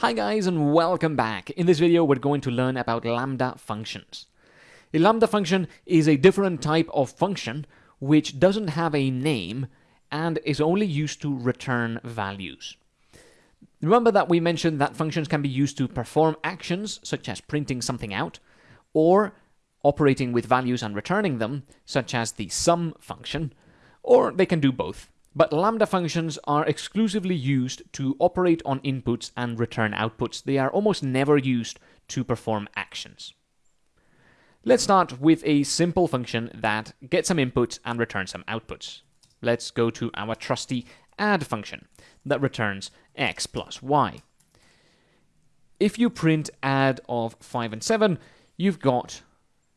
Hi guys and welcome back. In this video we're going to learn about lambda functions. A lambda function is a different type of function which doesn't have a name and is only used to return values. Remember that we mentioned that functions can be used to perform actions such as printing something out or operating with values and returning them such as the sum function or they can do both. But lambda functions are exclusively used to operate on inputs and return outputs. They are almost never used to perform actions. Let's start with a simple function that gets some inputs and returns some outputs. Let's go to our trusty add function that returns x plus y. If you print add of 5 and 7, you've got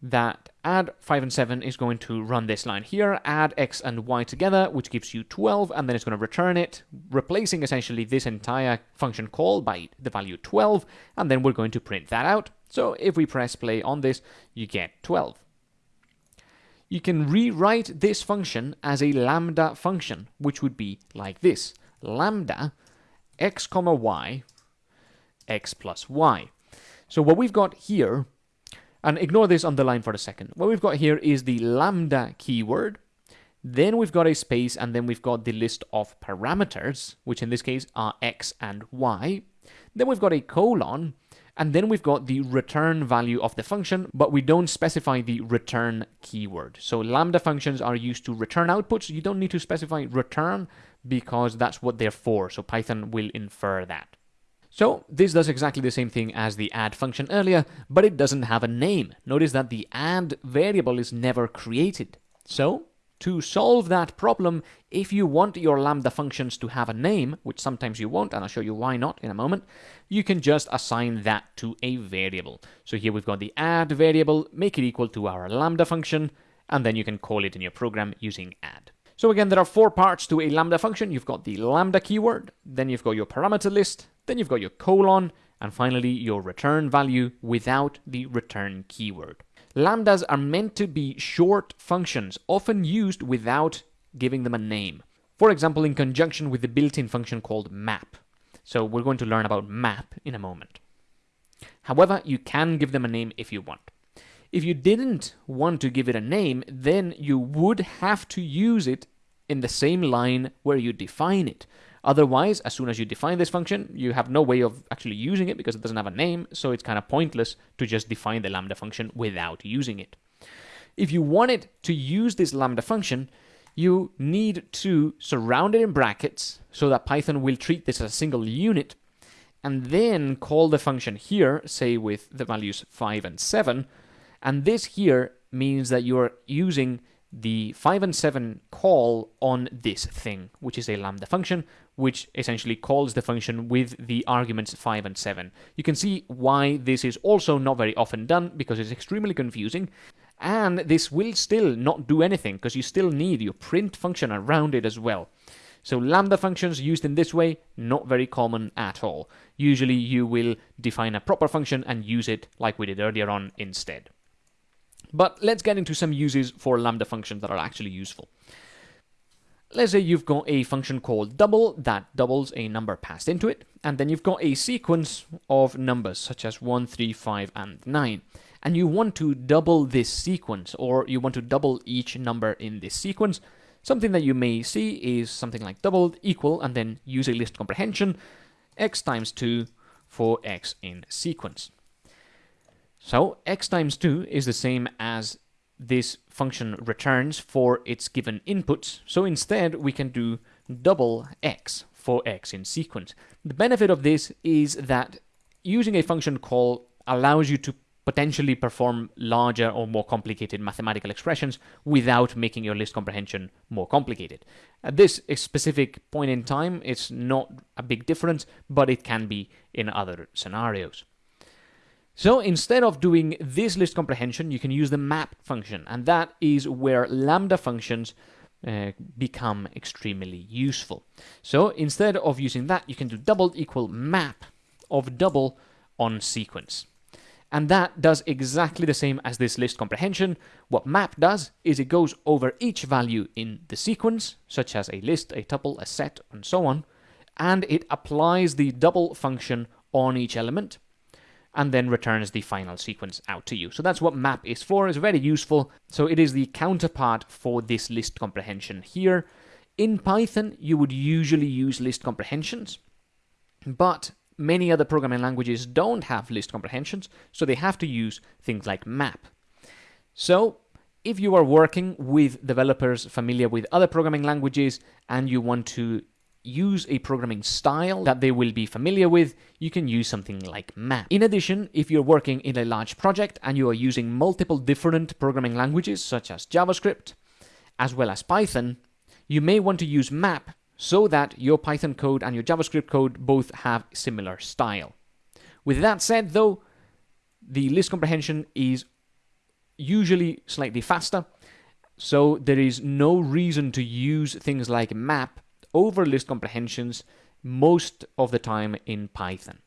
that add 5 and 7 is going to run this line here, add x and y together, which gives you 12, and then it's going to return it, replacing essentially this entire function call by the value 12, and then we're going to print that out. So if we press play on this, you get 12. You can rewrite this function as a lambda function, which would be like this. Lambda x comma y x plus y. So what we've got here and ignore this underline for a second. What we've got here is the lambda keyword. Then we've got a space and then we've got the list of parameters, which in this case are x and y. Then we've got a colon and then we've got the return value of the function, but we don't specify the return keyword. So lambda functions are used to return outputs. You don't need to specify return because that's what they're for. So Python will infer that. So this does exactly the same thing as the add function earlier, but it doesn't have a name. Notice that the add variable is never created. So to solve that problem, if you want your Lambda functions to have a name, which sometimes you won't, and I'll show you why not in a moment, you can just assign that to a variable. So here we've got the add variable, make it equal to our Lambda function, and then you can call it in your program using add. So again, there are four parts to a Lambda function. You've got the Lambda keyword, then you've got your parameter list, then you've got your colon, and finally your return value without the return keyword. Lambdas are meant to be short functions, often used without giving them a name. For example, in conjunction with the built-in function called map. So we're going to learn about map in a moment. However, you can give them a name if you want. If you didn't want to give it a name, then you would have to use it in the same line where you define it. Otherwise, as soon as you define this function, you have no way of actually using it because it doesn't have a name, so it's kind of pointless to just define the lambda function without using it. If you wanted to use this lambda function, you need to surround it in brackets so that Python will treat this as a single unit and then call the function here, say with the values 5 and 7, and this here means that you're using the 5 and 7 call on this thing, which is a lambda function, which essentially calls the function with the arguments 5 and 7. You can see why this is also not very often done, because it's extremely confusing, and this will still not do anything, because you still need your print function around it as well. So lambda functions used in this way, not very common at all. Usually you will define a proper function and use it like we did earlier on instead. But let's get into some uses for lambda functions that are actually useful. Let's say you've got a function called double that doubles a number passed into it, and then you've got a sequence of numbers such as 1, 3, 5, and 9. And you want to double this sequence, or you want to double each number in this sequence. Something that you may see is something like double equal, and then use a list comprehension, x times 2 for x in sequence. So x times 2 is the same as this function returns for its given inputs. So instead, we can do double x for x in sequence. The benefit of this is that using a function call allows you to potentially perform larger or more complicated mathematical expressions without making your list comprehension more complicated. At this specific point in time, it's not a big difference, but it can be in other scenarios. So instead of doing this list comprehension, you can use the map function, and that is where lambda functions uh, become extremely useful. So instead of using that, you can do double equal map of double on sequence. And that does exactly the same as this list comprehension. What map does is it goes over each value in the sequence, such as a list, a tuple, a set, and so on, and it applies the double function on each element and then returns the final sequence out to you. So that's what map is for. It's very useful. So it is the counterpart for this list comprehension here. In Python, you would usually use list comprehensions, but many other programming languages don't have list comprehensions, so they have to use things like map. So if you are working with developers familiar with other programming languages and you want to use a programming style that they will be familiar with, you can use something like map. In addition, if you're working in a large project and you are using multiple different programming languages such as JavaScript, as well as Python, you may want to use map so that your Python code and your JavaScript code both have similar style. With that said though, the list comprehension is usually slightly faster, so there is no reason to use things like map over list comprehensions most of the time in Python.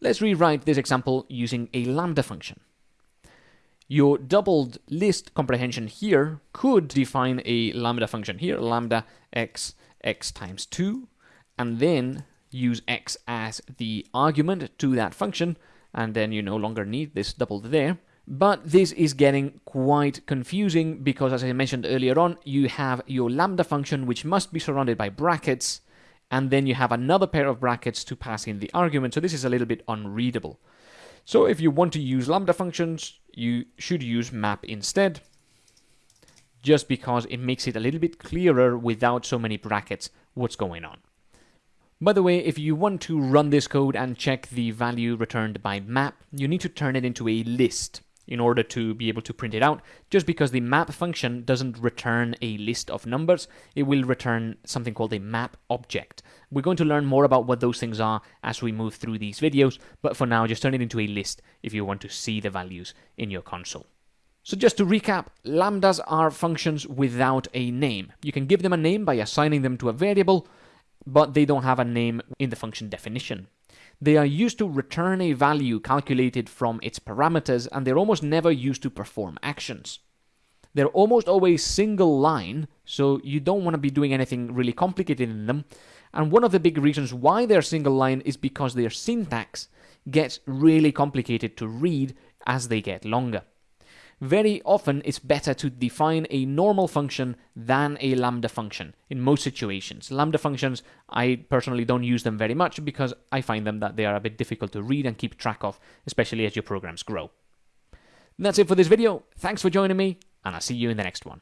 Let's rewrite this example using a lambda function. Your doubled list comprehension here could define a lambda function here, lambda x x times 2, and then use x as the argument to that function, and then you no longer need this doubled there. But this is getting quite confusing because, as I mentioned earlier on, you have your lambda function which must be surrounded by brackets, and then you have another pair of brackets to pass in the argument, so this is a little bit unreadable. So if you want to use lambda functions, you should use map instead, just because it makes it a little bit clearer without so many brackets what's going on. By the way, if you want to run this code and check the value returned by map, you need to turn it into a list in order to be able to print it out. Just because the map function doesn't return a list of numbers, it will return something called a map object. We're going to learn more about what those things are as we move through these videos, but for now, just turn it into a list if you want to see the values in your console. So just to recap, lambdas are functions without a name. You can give them a name by assigning them to a variable, but they don't have a name in the function definition. They are used to return a value calculated from its parameters, and they're almost never used to perform actions. They're almost always single line, so you don't want to be doing anything really complicated in them. And one of the big reasons why they're single line is because their syntax gets really complicated to read as they get longer very often it's better to define a normal function than a lambda function in most situations. Lambda functions, I personally don't use them very much because I find them that they are a bit difficult to read and keep track of, especially as your programs grow. That's it for this video. Thanks for joining me, and I'll see you in the next one.